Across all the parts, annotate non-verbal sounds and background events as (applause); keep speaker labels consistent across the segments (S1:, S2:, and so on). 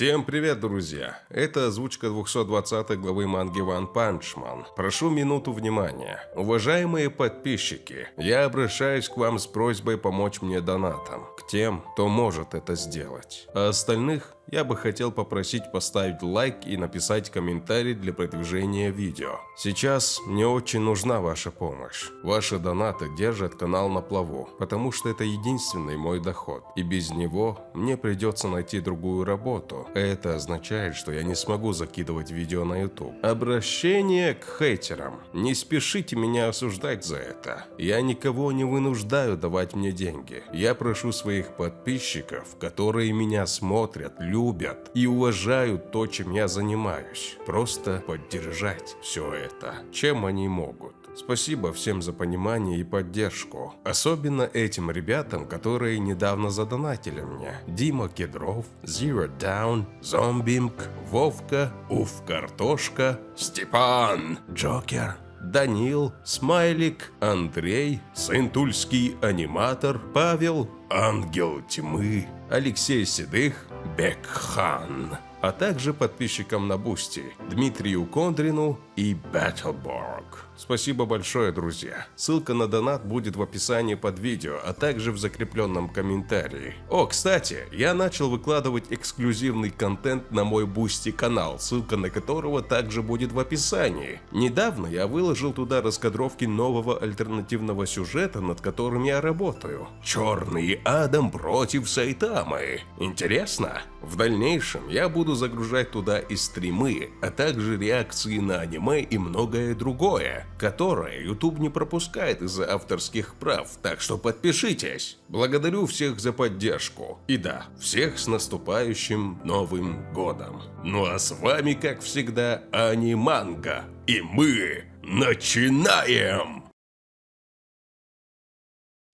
S1: Всем привет, друзья! Это озвучка 220 главы манги One Punch Man. Прошу минуту внимания. Уважаемые подписчики, я обращаюсь к вам с просьбой помочь мне донатом. К тем, кто может это сделать. А остальных я бы хотел попросить поставить лайк и написать комментарий для продвижения видео. Сейчас мне очень нужна ваша помощь. Ваши донаты держат канал на плаву, потому что это единственный мой доход. И без него мне придется найти другую работу. Это означает, что я не смогу закидывать видео на YouTube. Обращение к хейтерам. Не спешите меня осуждать за это. Я никого не вынуждаю давать мне деньги. Я прошу своих подписчиков, которые меня смотрят, любят, любят и уважают то, чем я занимаюсь. Просто поддержать все это, чем они могут. Спасибо всем за понимание и поддержку. Особенно этим ребятам, которые недавно задонатили мне. Дима Кедров, Zero Down, Зомбимк, Вовка, Уф Картошка, Степан, Джокер, Данил, Смайлик, Андрей, сын Тульский аниматор, Павел, Ангел Тьмы, Алексей Седых, Бекхан, а также подписчикам на Бусти Дмитрию Кондрину и Battleborg. Спасибо большое, друзья. Ссылка на донат будет в описании под видео, а также в закрепленном комментарии. О, кстати, я начал выкладывать эксклюзивный контент на мой Бусти канал, ссылка на которого также будет в описании. Недавно я выложил туда раскадровки нового альтернативного сюжета, над которым я работаю. Черный Адам против Сайтамы. Интересно? В дальнейшем я буду загружать туда и стримы, а также реакции на аниме и многое другое которое YouTube не пропускает из-за авторских прав, так что подпишитесь. Благодарю всех за поддержку. И да, всех с наступающим Новым Годом. Ну а с вами, как всегда, Аниманга. И мы начинаем!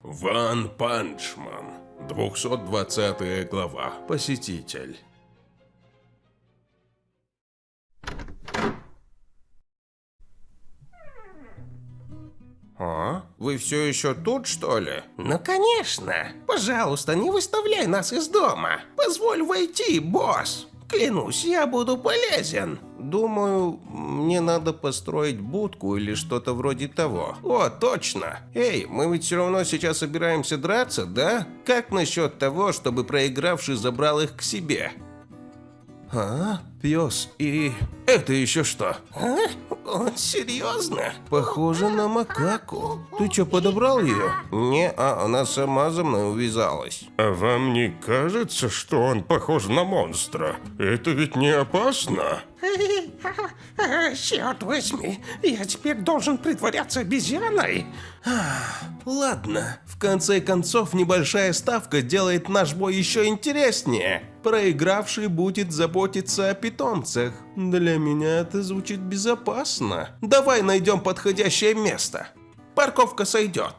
S1: One Punch Man. 220 глава. Посетитель.
S2: Вы все еще тут, что ли?
S3: Ну, конечно. Пожалуйста, не выставляй нас из дома. Позволь войти, босс. Клянусь, я буду полезен.
S2: Думаю, мне надо построить будку или что-то вроде того.
S3: О, точно. Эй, мы ведь все равно сейчас собираемся драться, да? Как насчет того, чтобы проигравший забрал их к себе?
S2: А? Пес и... Это еще что?
S3: А? Он серьезно?
S2: Похоже на макаку. Ты что, подобрал ее?
S3: Не, а она сама за мной увязалась.
S4: А вам не кажется, что он похож на монстра? Это ведь не опасно?
S3: Черт возьми, я теперь должен притворяться обезьяной?
S2: Ладно, в конце концов небольшая ставка делает наш бой еще интереснее. Проигравший будет заботиться о питомцах. Для меня это звучит безопасно. Давай найдем подходящее место. Парковка сойдет.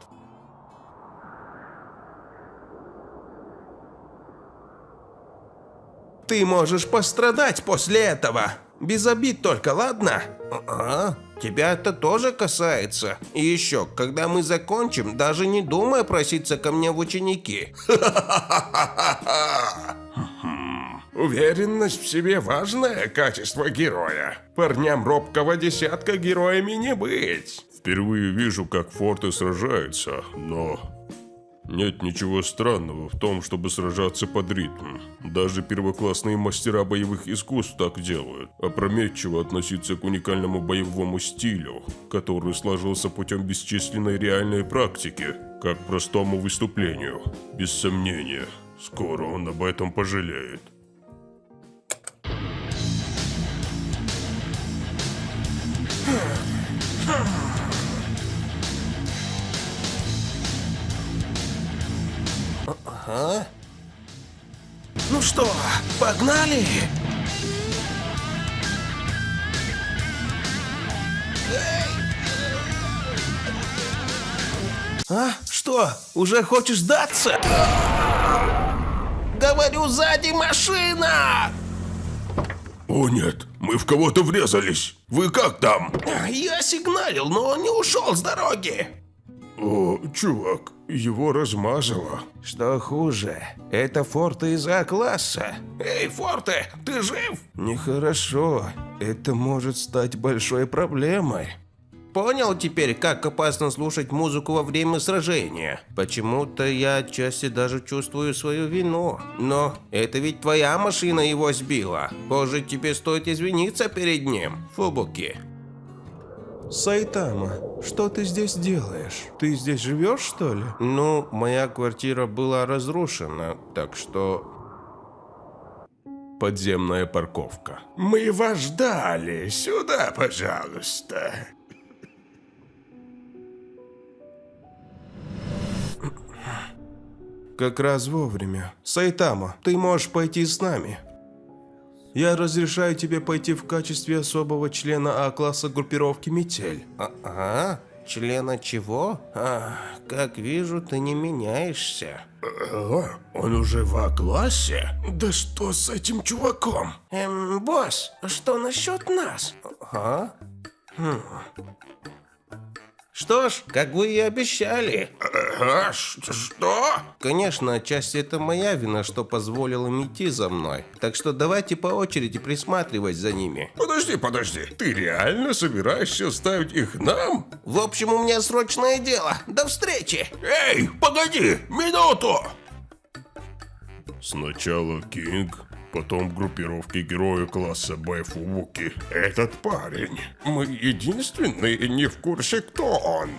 S2: Ты можешь пострадать после этого. Без обид только, ладно?
S3: А, тебя это тоже касается. И еще, когда мы закончим, даже не думай проситься ко мне в ученики. (laughs)
S4: Уверенность в себе – важное качество героя. Парням робкого десятка героями не быть. Впервые вижу, как форты сражаются, но нет ничего странного в том, чтобы сражаться под ритм. Даже первоклассные мастера боевых искусств так делают. Опрометчиво относиться к уникальному боевому стилю, который сложился путем бесчисленной реальной практики, как простому выступлению. Без сомнения, скоро он об этом пожалеет.
S3: А? Ну что, погнали? А? Что, уже хочешь сдаться? Говорю, сзади машина!
S4: О нет, мы в кого-то врезались. Вы как там?
S3: Я сигналил, но он не ушел с дороги.
S4: О, Но, чувак, его размазало.
S3: Что хуже, это форты из А-класса.
S2: Эй, Форте, ты жив?
S3: Нехорошо. Это может стать большой проблемой. Понял теперь, как опасно слушать музыку во время сражения? Почему-то я отчасти даже чувствую свою вину. Но это ведь твоя машина его сбила. Позже тебе стоит извиниться перед ним, Фубуки.
S2: Сайтама, что ты здесь делаешь? Ты здесь живешь, что ли?
S3: Ну, моя квартира была разрушена, так что...
S1: Подземная парковка.
S4: Мы вас ждали. Сюда, пожалуйста.
S2: Как раз вовремя. Сайтама, ты можешь пойти с нами. Я разрешаю тебе пойти в качестве особого члена А-класса группировки «Метель».
S3: А, ага, члена чего? А, как вижу, ты не меняешься.
S4: О, он уже в А-классе? Да что с этим чуваком?
S3: Эм, босс, что насчет нас? А? Хм. Что ж, как вы и обещали.
S4: А, что?
S3: Конечно, отчасти это моя вина, что позволил им идти за мной. Так что давайте по очереди присматривать за ними.
S4: Подожди, подожди. Ты реально собираешься ставить их нам?
S3: В общем, у меня срочное дело. До встречи!
S4: Эй, погоди, минуту!
S1: Сначала Кинг, потом группировки героя класса Б Фубуки.
S4: Этот парень. Мы единственные не в курсе, кто он.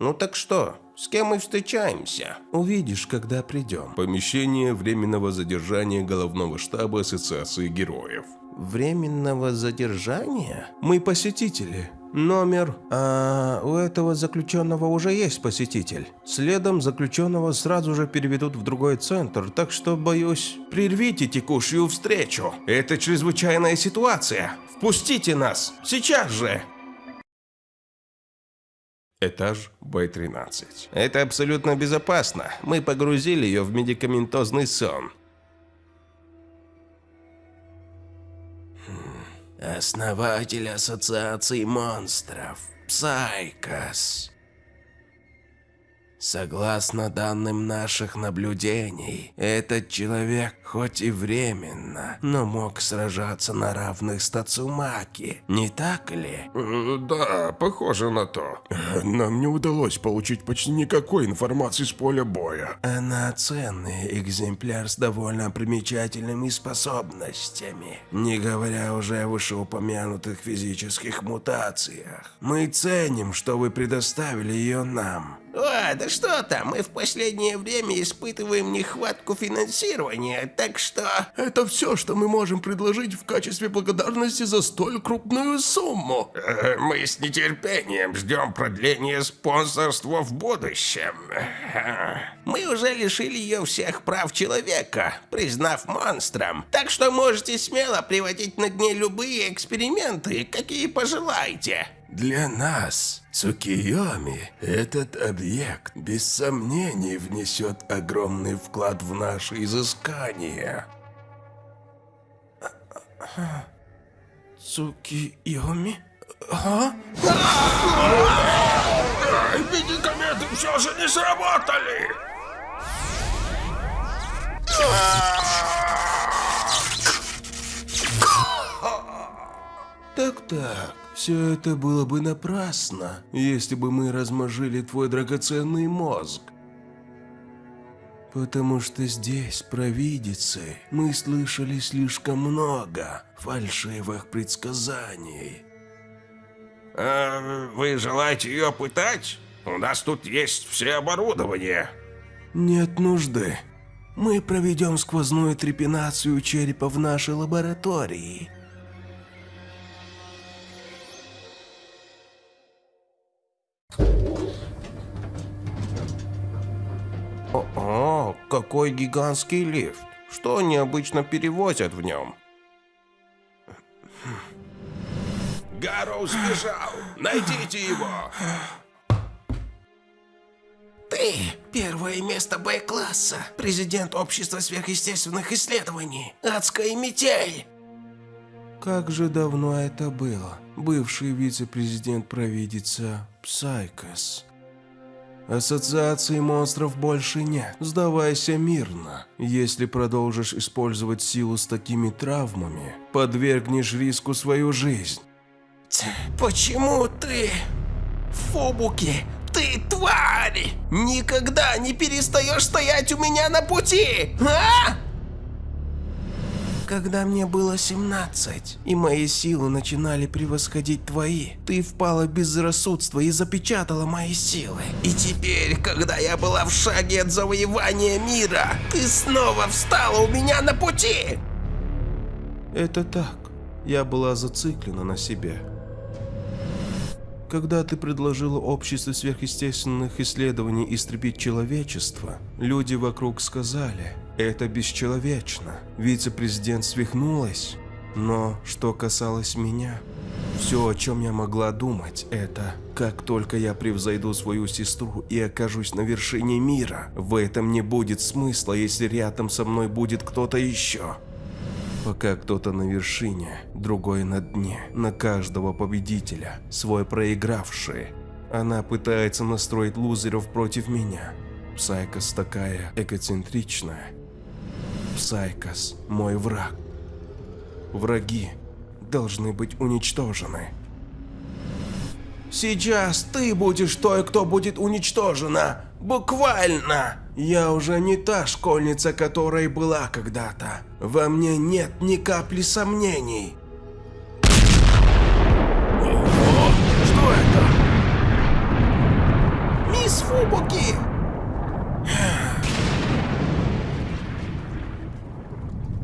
S3: Ну так что, с кем мы встречаемся?
S2: Увидишь, когда придем.
S1: Помещение временного задержания головного штаба Ассоциации героев.
S3: Временного задержания?
S2: Мы посетители. Номер... А у этого заключенного уже есть посетитель. Следом заключенного сразу же переведут в другой центр, так что, боюсь... Прервите текущую встречу. Это чрезвычайная ситуация. Впустите нас. Сейчас же.
S1: Этаж Б-13.
S3: Это абсолютно безопасно. Мы погрузили ее в медикаментозный сон. Основатель Ассоциации монстров. Псайкос. Согласно данным наших наблюдений, этот человек хоть и временно, но мог сражаться на равных с Тацумаки, не так ли?
S4: Э, Да, похоже на то. Нам не удалось получить почти никакой информации с поля боя.
S3: Она ценный экземпляр с довольно примечательными способностями, не говоря уже о вышеупомянутых физических мутациях. Мы ценим, что вы предоставили ее нам. О, да что там, мы в последнее время испытываем нехватку финансирования, так что...
S4: Это все, что мы можем предложить в качестве благодарности за столь крупную сумму.
S2: Э, Мы с нетерпением ждем продления спонсорства в будущем.
S3: Мы уже лишили ее всех прав человека, признав монстром. Так что можете смело приводить над ней любые эксперименты, какие пожелаете.
S2: Для нас, Цукиоми, этот объект без сомнений внесет огромный вклад в наши изыскания. Цукиоми? А?
S4: Медикаменты все же не сработали.
S2: Так-так, все это было бы напрасно, если бы мы размажили твой драгоценный мозг. Потому что здесь, провидицы, мы слышали слишком много фальшивых предсказаний.
S4: А, вы желаете ее пытать? У нас тут есть все оборудование.
S2: Нет нужды. Мы проведем сквозную трепинацию черепа в нашей лаборатории.
S3: О, какой гигантский лифт. Что они обычно перевозят в нем?
S4: Гарроу сбежал. Найдите его.
S3: Ты – первое место Б-класса, президент общества сверхъестественных исследований, адская метель. Как же давно это было. Бывший вице-президент провидица Псайкос. Ассоциации монстров больше нет. Сдавайся мирно. Если продолжишь использовать силу с такими травмами, подвергнешь риску свою жизнь.
S2: Почему ты... Фобуки, ты тварь! Никогда не перестаешь стоять у меня на пути, а? Когда мне было 17, и мои силы начинали превосходить твои, ты впала в безрассудство и запечатала мои силы. И теперь, когда я была в шаге от завоевания мира, ты снова встала у меня на пути!
S3: Это так. Я была зациклена на себе. Когда ты предложила обществу сверхъестественных исследований истребить человечество, люди вокруг сказали, это бесчеловечно. Вице-президент свихнулась. Но что касалось меня, все, о чем я могла думать, это как только я превзойду свою сестру и окажусь на вершине мира, в этом не будет смысла, если рядом со мной будет кто-то еще. Пока кто-то на вершине, другой на дне, на каждого победителя, свой проигравший. Она пытается настроить лузеров против меня. Псайкос такая эгоцентричная. Псайкос – мой враг. Враги должны быть уничтожены. Сейчас ты будешь той, кто будет уничтожена. Буквально. Я уже не та школьница, которой была когда-то. Во мне нет ни капли сомнений. О, что это? Мисс Фубуки!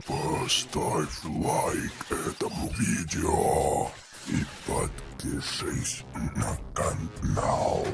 S5: Поставь лайк этому видео и подпишись на канал.